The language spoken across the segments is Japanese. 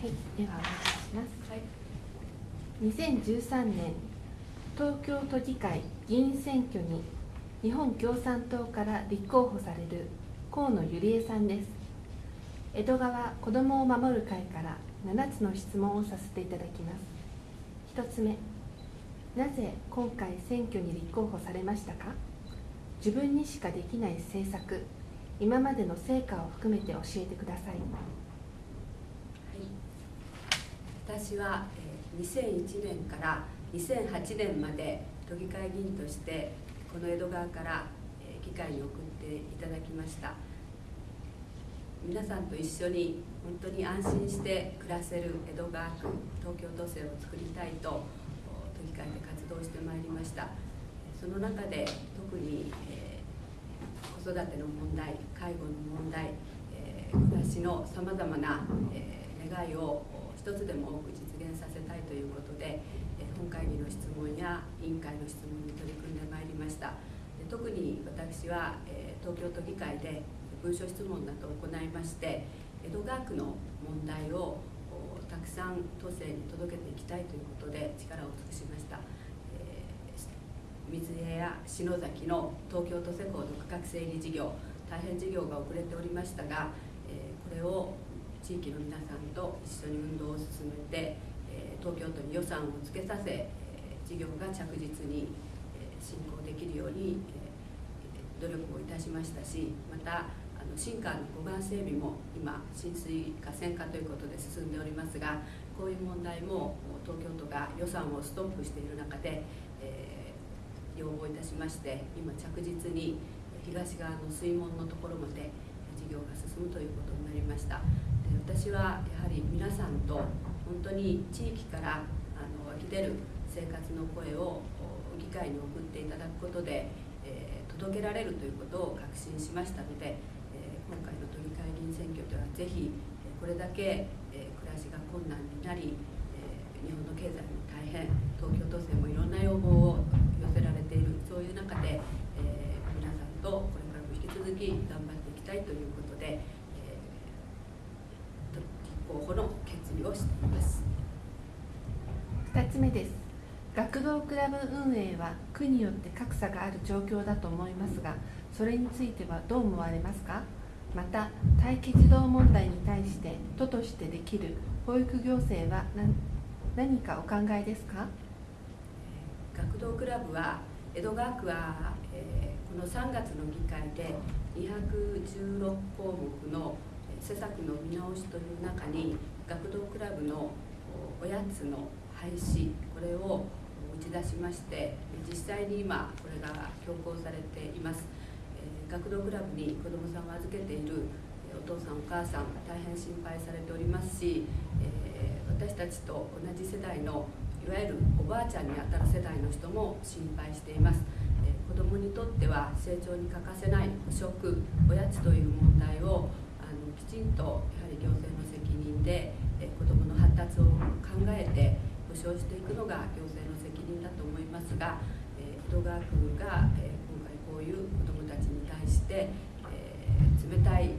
はい、ではお願いします。2013年東京都議会議員選挙に日本共産党から立候補される河野ゆりえさんです。江戸川子どもを守る会から7つの質問をさせていただきます。1つ目、なぜ今回選挙に立候補されましたか？自分にしかできない政策、今までの成果を含めて教えてください。私は2001年から2008年まで都議会議員としてこの江戸川から議会に送っていただきました。皆さんと一緒に本当に安心して暮らせる江戸川区東京都政を作りたいと都議会で活動してまいりました。その中で特に、え、子育ての問題介護の問題、え、暮らしのさまざまな、え、願いを一つでも多く実現させたいということで本会議の質問や委員会の質問に取り組んでまいりました。特に私は東京都議会で文書質問などを行いまして江戸川区の問題をたくさん都政に届けていきたいということで力を尽くしました、え水江や篠崎の東京都施工の区画整理事業大変事業が遅れておりましたが、えこれを地域の皆さんと一緒に運動を進めて、東京都に予算をつけさせ、事業が着実に、進行できるように、努力をいたしましたしまたあの新川の護岸整備も今浸水河川化ということで進んでおりますがこういう問題も東京都が予算をストップしている中で、え、要望いたしまして今着実に東側の水門のところまで事業が進むということになりました。私はやはり皆さんと本当に地域からあの湧き出る生活の声を議会に送っていただくことで、えー、届けられるということを確信しましたので、えー、今回の都議会議員選挙ではぜひこれだけ、えー、暮らしが困難になり、え日本の経済も大変東京都政もいろんな要望を寄せられているそういう中で、え皆さんとこれからも引き続き頑張っていきたいということで。候補の決意をしています。2つ目です。学童クラブ運営は区によって格差がある状況だと思いますがそれについてはどう思われますか？また待機児童問題に対して都としてできる保育行政は何かお考えですか？学童クラブは江戸川区は、えー、この3月の議会で216項目の施策の見直しという中に学童クラブのおやつの廃止これを打ち出しまして実際に今これが強行されています、え学童クラブに子どもさんを預けているお父さんお母さん大変心配されておりますし、え私たちと同じ世代のいわゆるおばあちゃんにあたる世代の人も心配しています、え子どもにとっては成長に欠かせない補食おやつという問題をきちんとやはり行政の責任で、え子どもの発達を考えて保障していくのが行政の責任だと思いますが、え江戸川区が、え今回こういう子どもたちに対して、え冷たい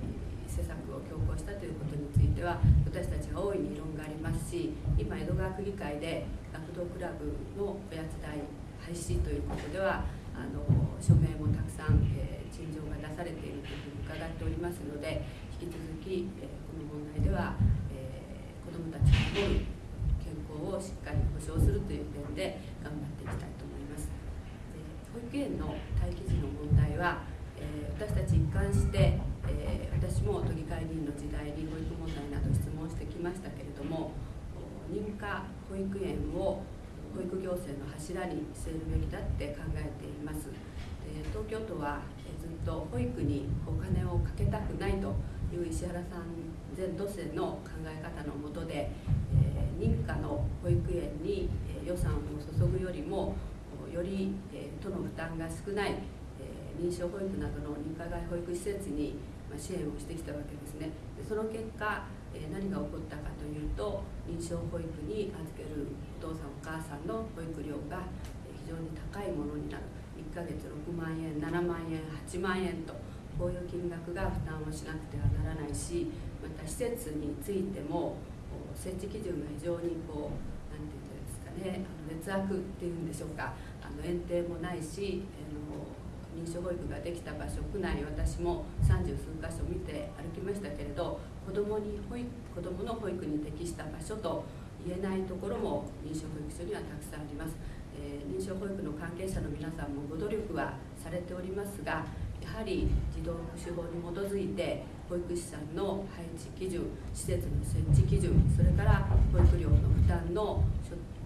施策を強行したということについては私たちは大いに異論がありますし今江戸川区議会で学童クラブのおやつ代廃止ということではあの署名もたくさん、え、陳情が出されているというふうに伺っておりますので引き続き、えこの問題では、え子どもたちを守る健康をしっかり保障するという点で頑張っていきたいと思います。で保育園の待機児の問題は、え私たち一貫して、え私も都議会議員の時代に保育問題など質問してきましたけれども認可保育園を保育行政の柱に据えるべきだって考えています。東京都はずっと保育にお金をかけたくないという石原さん前都政の考え方のもとで、えー、認可の保育園に、予算を注ぐよりもより、え都の負担が少ない、え認証保育などの認可外保育施設に、ま支援をしてきたわけですね。でその結果、何が起こったかというと認証保育に預けるお父さんお母さんの保育料が非常に高いものになる。1ヶ月6万円7万円8万円とこういう金額が負担をしなくてはならないしまた施設についても設置基準が非常にこう何て言うんですかねあの劣悪っていうんでしょうかあの園庭もないしあの認証保育ができた場所区内私も三十数箇所見て歩きましたけれど子どもに保育子どもの保育に適した場所と言えないところも認証保育所にはたくさんあります、えー、認証保育の関係者の皆さんもご努力はされておりますがはり児童福祉法に基づいて保育士さんの配置基準施設の設置基準それから保育料の負担の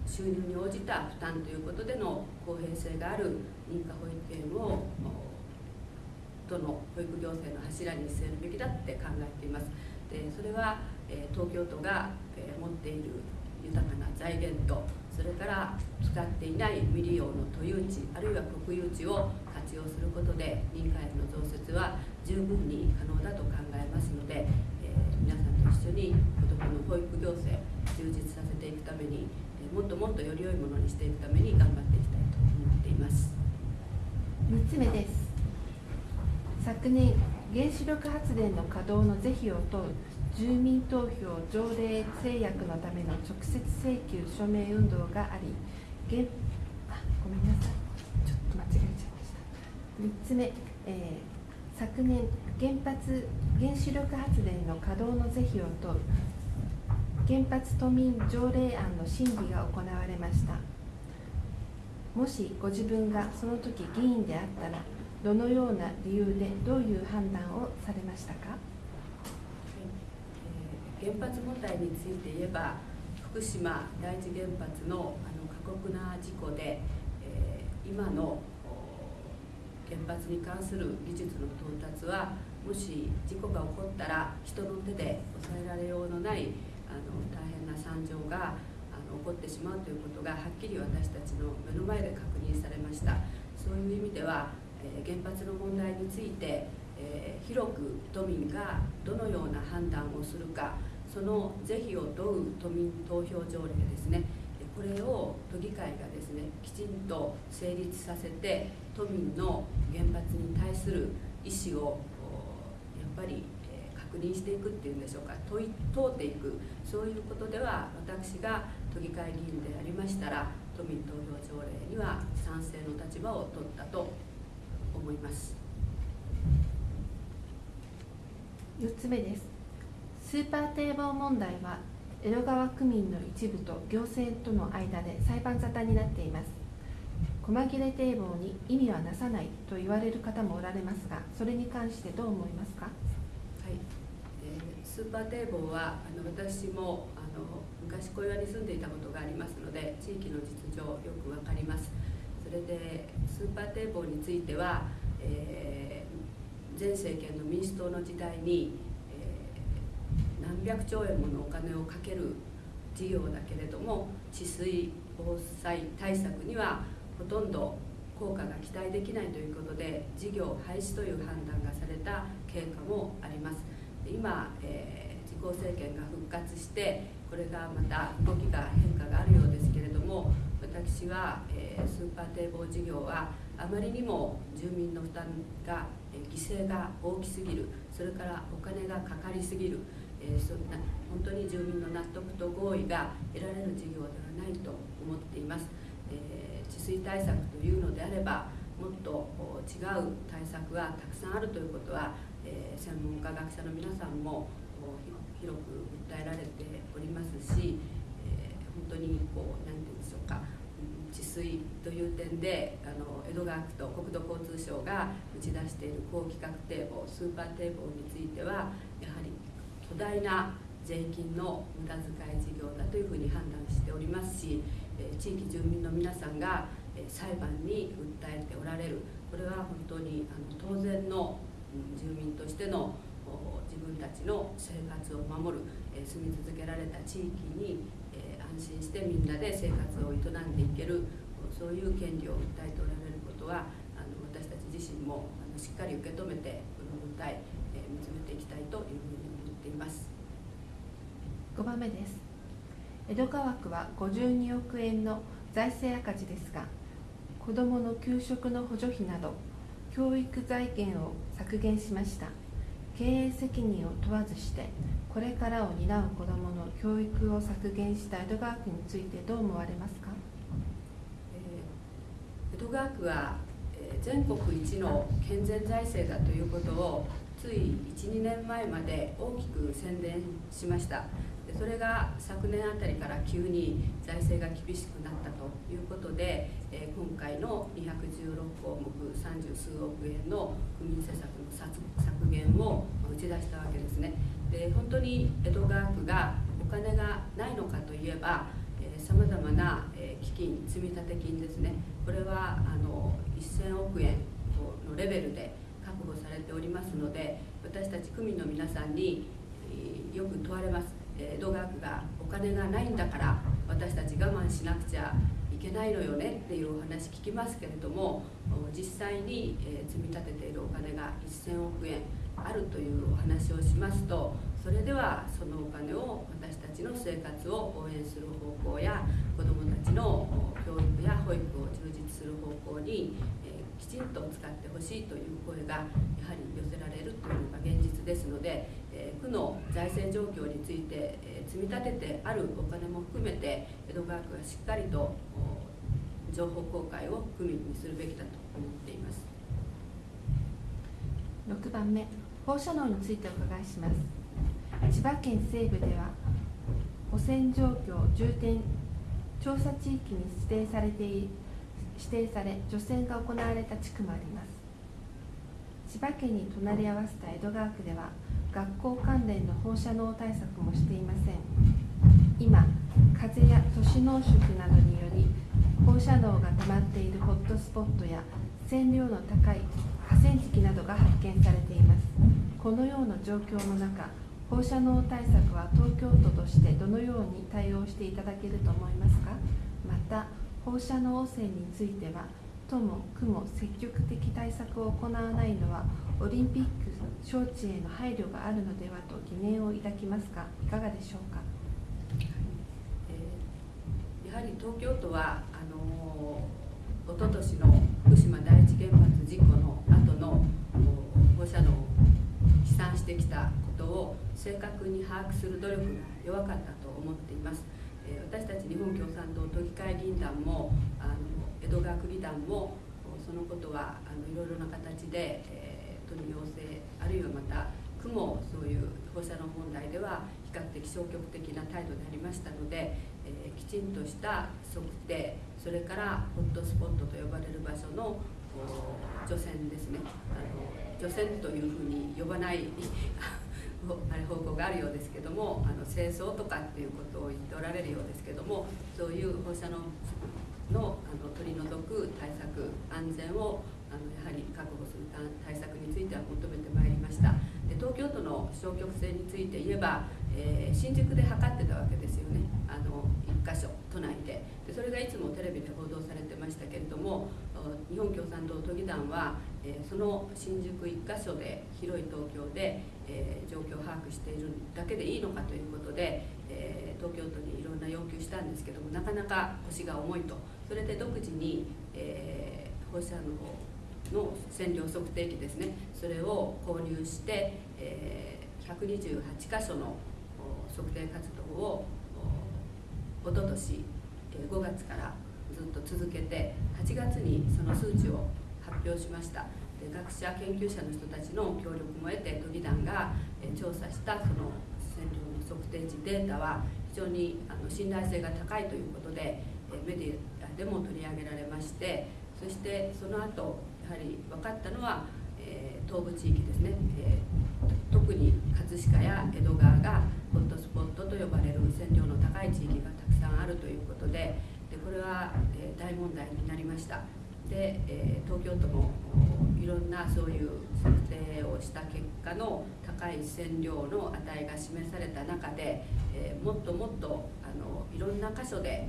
収入に応じた負担ということでの公平性がある認可保育園を都の保育行政の柱に据えるべきだって考えています。でそれは、え東京都が、え持っている豊かな財源とそれから使っていない未利用の都有地あるいは国有地を活用することで民家園の増設は十分に可能だと考えますので、えー、皆さんと一緒に子どもの保育行政充実させていくために、えー、もっともっとより良いものにしていくために頑張っていきたいと思っています。3つ目です。昨年原子力発電の稼働の是非を問う住民投票条例制約のための直接請求署名運動があり原あごめんなさい。ちょっと間違えちゃいました。3つ目、えー、昨年原発原子力発電の稼働の是非を問う原発都民条例案の審議が行われましたもしご自分がその時議員であったらどのような理由でどういう判断をされましたか？原発問題について言えば福島第一原発のあの過酷な事故で、えー、今の原発に関する技術の到達はもし事故が起こったら人の手で抑えられようのないあの大変な惨状があの起こってしまうということがはっきり私たちの目の前で確認されました。そういう意味では、え、原発の問題について、え、広く都民がどのような判断をするかその是非を問う都民投票条例ですね。これを都議会がですねきちんと成立させて都民の原発に対する意思をやっぱり確認していくっていうんでしょうか。問い通っていく。そういうことでは私が都議会議員でありましたら都民投票条例には賛成の立場を取ったと思います。4つ目です。スーパー堤防問題は江戸川区民の一部と行政との間で裁判沙汰になっています。細切れ堤防に意味はなさないと言われる方もおられますがそれに関してどう思いますか、はい。えー、スーパー堤防はあの私もあの昔小岩に住んでいたことがありますので地域の実情よく分かります。それでスーパー堤防については、えー、前政権の民主党の時代にえ何百兆円ものお金をかける事業だけれども治水防災対策にはほとんど効果が期待できないということで事業廃止という判断がされた経過もあります。今、えー、自公政権が復活してこれがまた動きが変化があるようですけれども私は、えー、スーパー堤防事業はあまりにも住民の負担が、えー、犠牲が大きすぎる。それからお金がかかりすぎる。えー、そんな本当に住民の納得と合意が得られる事業ではないと思っています、え、治水対策というのであればもっと違う対策はたくさんあるということは、え、専門家学者の皆さんも広く訴えられておりますし、え、本当にこう何て言うんでしょうか治水という点であの江戸川区と国土交通省が打ち出している高規格堤防スーパー堤防についてはやはり巨大な税金の無駄遣い事業だというふうに判断しておりますし地域住民の皆さんが裁判に訴えておられる。これは本当にあの当然の住民としてのの生活を守るえ住み続けられた地域にえ安心してみんなで生活を営んでいけるそういう権利を訴えておられることはあの私たち自身もあのしっかり受け止めてこの訴ええ見つめていきたいというふうに思っています。5番目です。江戸川区は52億円の財政赤字ですが子どもの給食の補助費など教育財源を削減しました。経営責任を問わずしてこれからを担う子どもの教育を削減した江戸川区についてどう思われますか、えー、江戸川区は、えー、全国一の健全財政だということをつい12年前まで大きく宣伝しました。それが昨年あたりから急に財政が厳しくなったということで、え、今回の216項目三十数億円の区民施策の削減を打ち出したわけですね。で本当に江戸川区がお金がないのかといえばさまざまな、基金積立金ですね。これはあの1000億円のレベルで保されておりますので私たち区民の皆さんに、よく問われます。江戸川区がお金がないんだから私たち我慢しなくちゃいけないのよねっていうお話聞きますけれども実際に積み立てているお金が1000億円あるというお話をしますとそれではそのお金を私たちの生活を応援する方向や子どもたちの教育や保育を充実する方向にきちんと使ってほしいという声がやはり寄せられるというのが現実ですのでえ区の財政状況についてえ積み立ててあるお金も含めて江戸川区はしっかりと情報公開を区民にするべきだと思っています。6番目放射能についてお伺いします。千葉県西部では汚染状況重点調査地域に指定されて指定され除染が行われた地区もあります。千葉県に隣り合わせた江戸川区では学校関連の放射能対策もしていません。今風や都市濃縮などにより放射能が溜まっているホットスポットや線量の高い河川敷などが発見されています。このような状況の中放射能対策は東京都としてどのように対応していただけると思いますか？また放射能汚染については都も区も積極的対策を行わないのはオリンピック招致への配慮があるのではと疑念を抱きますがいかがでしょうか、えー、やはり東京都はあのおととしの福島第一原発事故の後の放射能を飛散してきたことを正確に把握する努力が弱かったと思っています。え、私たち日本共産党都議会議員団もあの江戸川区議団もそのことはあのいろいろな形で、えー都に要請あるいはまた区もそういう放射能問題では比較的消極的な態度でありましたので、えー、きちんとした測定それからホットスポットと呼ばれる場所の除染ですね。あの除染というふうに呼ばない あれ方向があるようですけどもあの清掃とかっていうことを言っておられるようですけどもそういう放射能のあの取り除く対策安全をあのやはり確保する対策については求めてまいりました。で東京都の消極性について言えば、えー、新宿で測ってたわけですよね。あの1箇所都内で。でそれがいつもテレビで報道されてましたけれども日本共産党都議団は、えー、その新宿1箇所で広い東京で、えー、状況を把握しているだけでいいのかということで、え東京都にいろんな要求したんですけどもなかなか腰が重いと。それで独自に、えー放射能の線量測定器ですねそれを購入して、えー、128箇所の測定活動をおととし5月からずっと続けて8月にその数値を発表しました。学者研究者の人たちの協力も得て都議団が調査したその線量の測定値データは非常にあの信頼性が高いということでメディアでも取り上げられましてそしてその後やはり分かったのは、えー、東部地域ですね、えー、特に葛飾や江戸川がホットスポットと呼ばれる線量の高い地域がたくさんあるということででこれは、えー、大問題になりました。で、え東京都もいろんなそういう測定をした結果の高い線量の値が示された中で、えもっともっとあのいろんな箇所で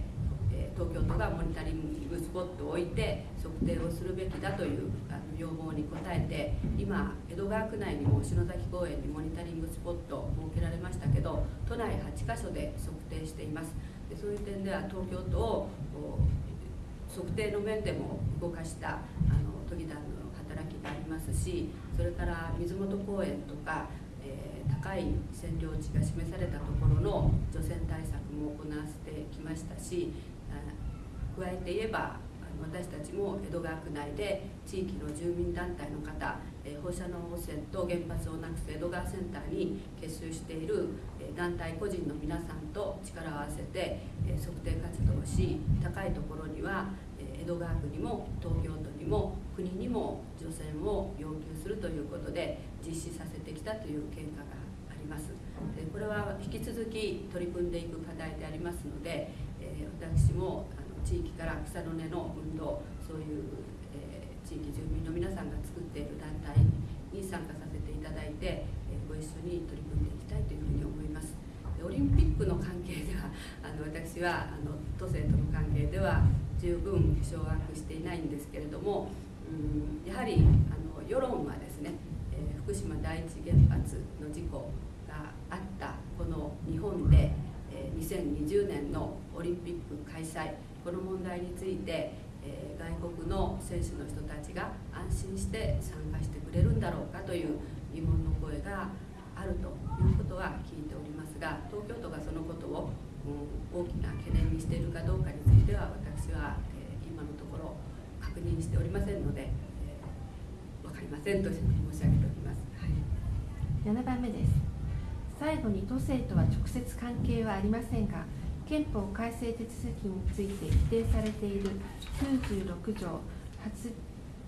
え東京都がモニタリングスポットを置いて測定をするべきだというあの要望に応えて今江戸川区内にも篠崎公園にモニタリングスポット設けられましたけど都内8カ所で測定しています。でそういう点では東京都を測定の面でも動かしたあの都議団のありますしそれから水元公園とか、えー、高い占領地が示されたところの除染対策も行わせてきましたし加えて言えば私たちも江戸川区内で地域の住民団体の方え放射能汚染と原発をなくす江戸川センターに結集しているえ団体個人の皆さんと力を合わせてえ測定活動をし高いところにはえ江戸川区にも東京都にも国にも除染を要求するということで実施させてきたという経過があります。でこれは引き続き取り組んでいく課題でありますのでえ私もあの地域から草の根の運動そういう、え、地域住民の皆さんが作っている団体に参加させていただいて、え、ご一緒に取り組んでいきたいというふうに思います。オリンピックの関係ではあの私はあの都政との関係では十分掌握していないんですけれども、やはりあの世論はですね、えー、福島第一原発の事故があったこの日本で、えー、2020年のオリンピック開催この問題について、えー、外国の選手の人たちが安心して参加してくれるんだろうかという疑問の声があるということ認しておりませんので、えー、分かりませんと申し上げております、はい、7番目です。最後に都政とは直接関係はありませんが憲法改正手続きについて規定されている96条発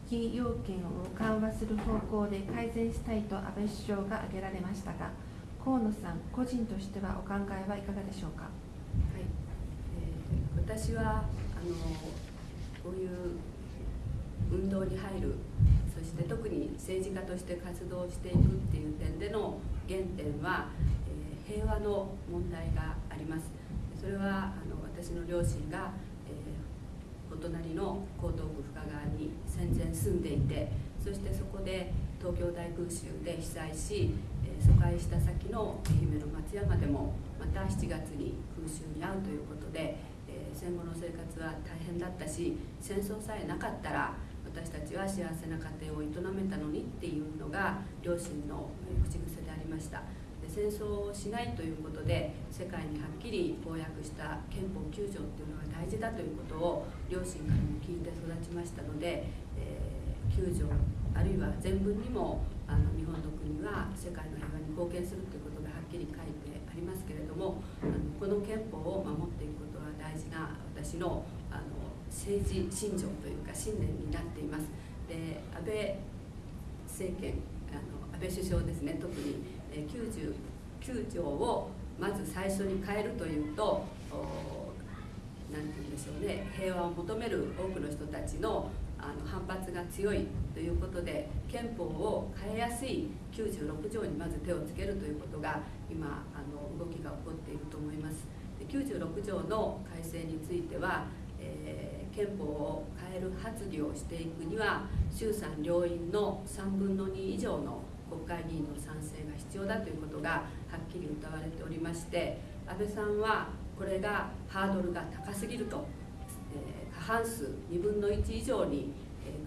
議要件を緩和する方向で改善したいと安倍首相が挙げられましたが河野さん個人としてはお考えはいかがでしょうか、はい。えー、私はあのこういう運動に入る。そして特に政治家として活動していくっていう点での原点は、えー、平和の問題があります。それはあの私の両親が、えー、お隣の江東区深川に戦前住んでいてそしてそこで東京大空襲で被災し、えー、疎開した先の愛媛の松山でもまた7月に空襲に遭うということで、えー、戦後の生活は大変だったし戦争さえなかったら私たちは幸せな家庭を営めたのにっていうのが両親の口癖でありましたで。戦争をしないということで世界にはっきり公約した憲法9条っていうのが大事だということを両親からも聞いて育ちましたので、えー、9条あるいは全文にもあの日本の国は世界の平和に貢献するということがはっきり書いてありますけれどもあのこの憲法を守っていくことは大事な私の政治信条というか信念になっています。で安倍政権あの安倍首相ですね特に99条をまず最初に変えるというと何て言うんでしょうね平和を求める多くの人たちのあの反発が強いということで憲法を変えやすい96条にまず手をつけるということが今あの動きが起こっていると思います。で96条の改正については、え、憲法を変える発議をしていくには衆参両院の3分の2以上の国会議員の賛成が必要だということがはっきり謳われておりまして安倍さんはこれがハードルが高すぎると、え、過半数2分の1以上に、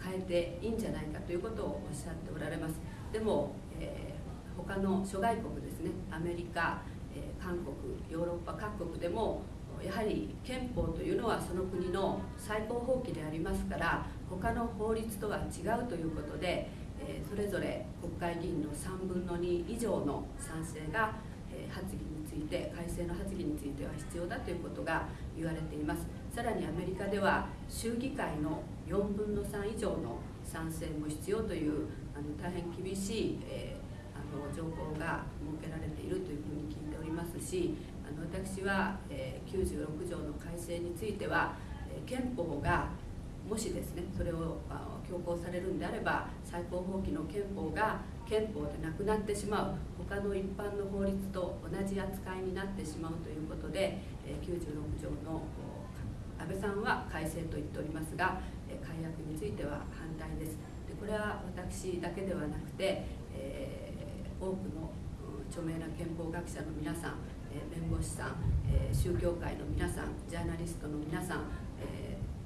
変えていいんじゃないかということをおっしゃっておられます。でも、え、他の諸外国ですねアメリカ、え、韓国ヨーロッパ各国でもやはり憲法というのはその国の最高法規でありますから他の法律とは違うということでえそれぞれ国会議員の3分の2以上の賛成が、え発議について改正の発議については必要だということが言われています。さらにアメリカでは州議会の4分の3以上の賛成も必要というあの大変厳しい、えー、あの情報が設けられているというふうに聞いておりますしあの私は、えー、96条の改正については、えー、憲法がもしですねそれを強行されるんであれば最高法規の憲法が憲法でなくなってしまう。他の一般の法律と同じ扱いになってしまうということでえ96条の安倍さんは改正と言っておりますがえ改悪については反対です。でこれは私だけではなくて、えー、多くの著名な憲法学者の皆さん弁護士さん宗教界の皆さんジャーナリストの皆さん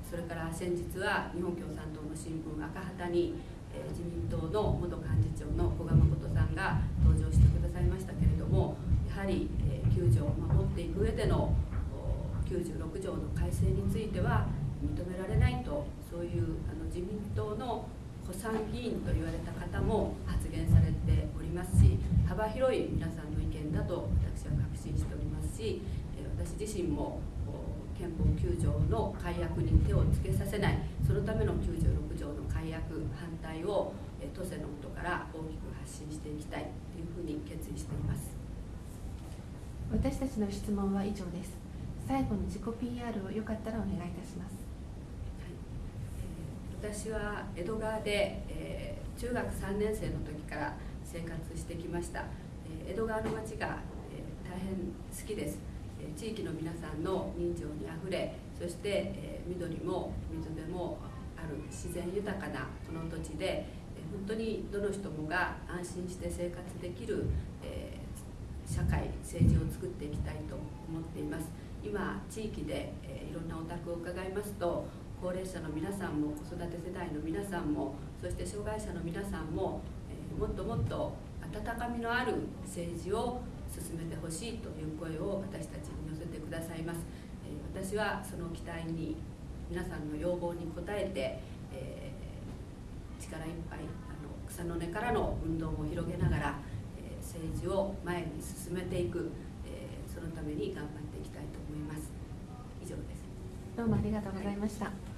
それから先日は日本共産党の新聞赤旗にえ自民党の元幹事長の古賀誠さんが登場してくださいましたけれどもやはり、え9条を守っていく上での96条の改正については認められないとそういうあの自民党の古参議員と言われた方も発言されておりますし幅広い皆さんの意見だと私信しておりますし私自身も憲法9条の改悪に手をつけさせないそのための96条の改悪反対を都政のことから大きく発信していきたいというふうに決意しています。私たちの質問は以上です。最後に自己 PR をよかったらお願いいたします、はい。えー、私は江戸川で、えー、中学3年生の時から生活してきました、えー、江戸川の町が、え大変好きです。地域の皆さんの人情にあふれそして、え緑も水辺もある自然豊かなこの土地で、え本当にどの人もが安心して生活できる、え社会政治を作っていきたいと思っています。今地域で、えいろんなお宅を伺いますと高齢者の皆さんも子育て世代の皆さんもそして障害者の皆さんも、えもっともっと温かみのある政治を進めてほしいという声を私たちに寄せてくださいます、え私はその期待に皆さんの要望に応えて、えー、力いっぱいあの草の根からの運動を広げながら、え、政治を前に進めていく、えー、そのために頑張っていきたいと思います。以上です。どうもありがとうございました、はい